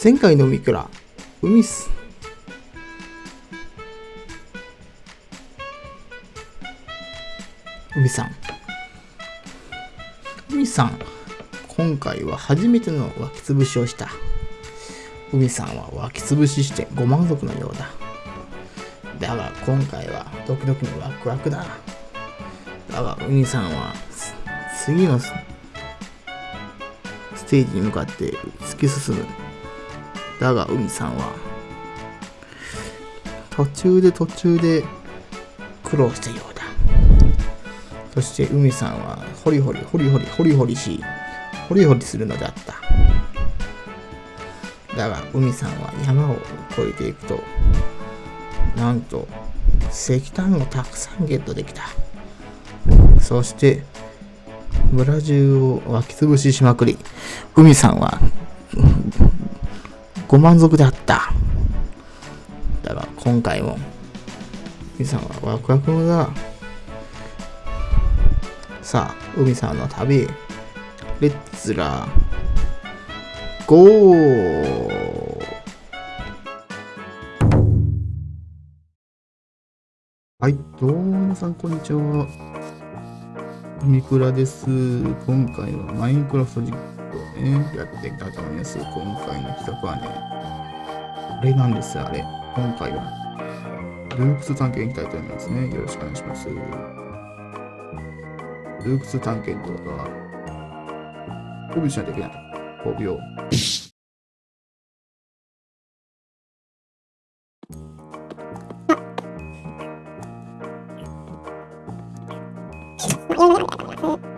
前回の海から。海っす。海さん。海さん。今回は初めての湧き潰しをした。海さんは湧き潰ししてご満足のようだ。だが今回はドキドキのワクワクだ。だが海さんは次のステージに向かって突き進む。だが海さんは途中で途中で苦労したようだ。そして海さんはホリホリホリホリホリホリしホリホリするのであっただが海さんは山を越えていくとなんと石炭をたくさんゲットできたそして村中を湧き潰ししまくり海さんはご満足であっただが今回も海さんはワクワクださあ海さんの旅レッツラーゴーはい、どうも皆さん、こんにちは。ミクラです。今回はマインクラフト実ね、やっていたと思います。今回の企画はね、あれなんです、あれ。今回は、ルークス探検いきたいと思いますね。よろしくお願いします。ルークス探検とか、5秒しないといけない。5秒。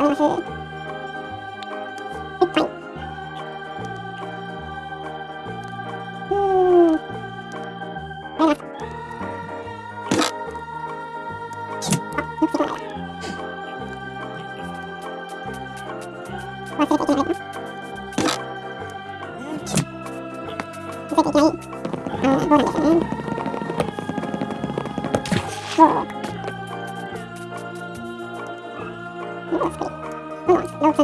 可能性いっい。うーん。あ。忘れていけない。忘れていけない。ああ、ゴールですね。そう。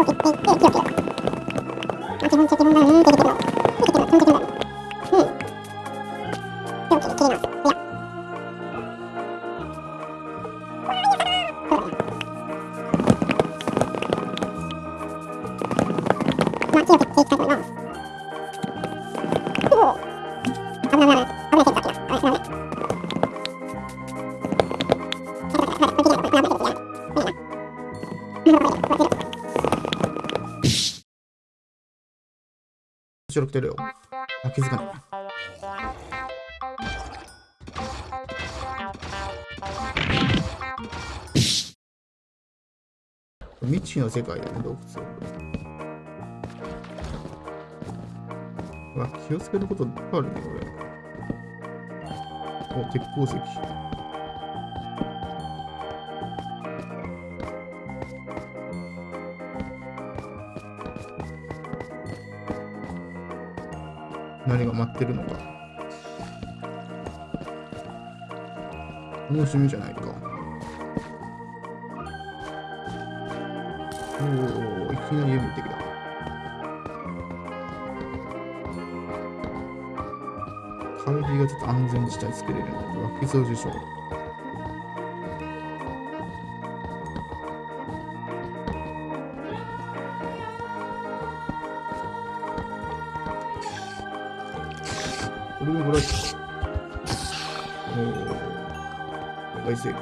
をって、ると。基、るの。るの、だ。うん。切ります。まあ、強くっていきたいと思います。てるよ。あ、気づかない。未知の世界だね、洞窟。うわ、気をつけることいっぱいあるね、これ。お、鉄鉱石。何が待ってるのか。楽しみじゃないか。おおいきなり読みてきた。カルビがちょっと安全地帯作れるので、湧きそう。でしょう。これもブラック。おお、大成功。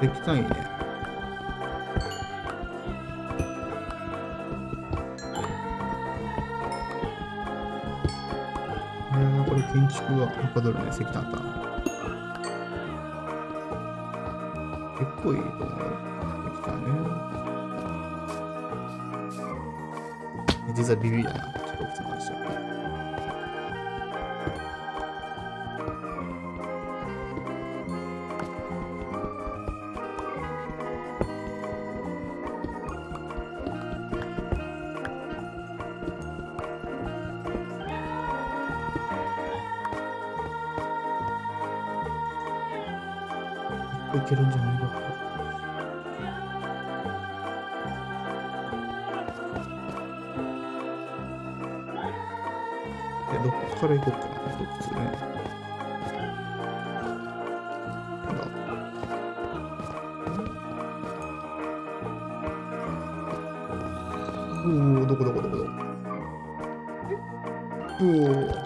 できたい。やこれ建築がはかどるね、石炭か。結構いいと思うよ。石炭ね。実はビビりだな、ちょっと奥さん話しちゃう。いけるんじゃないかから行こうかな、一つね。おお、どこどこどこどこ。おお。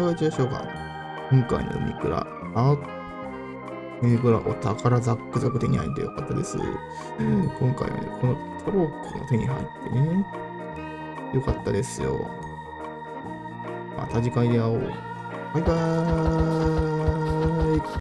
かがでしょうか今回の海倉、あ、海倉お宝ザックザク手に入ってよかったです。今回はね、このトロッコも手に入ってね、よかったですよ。また次回で会おう。バイバーイ。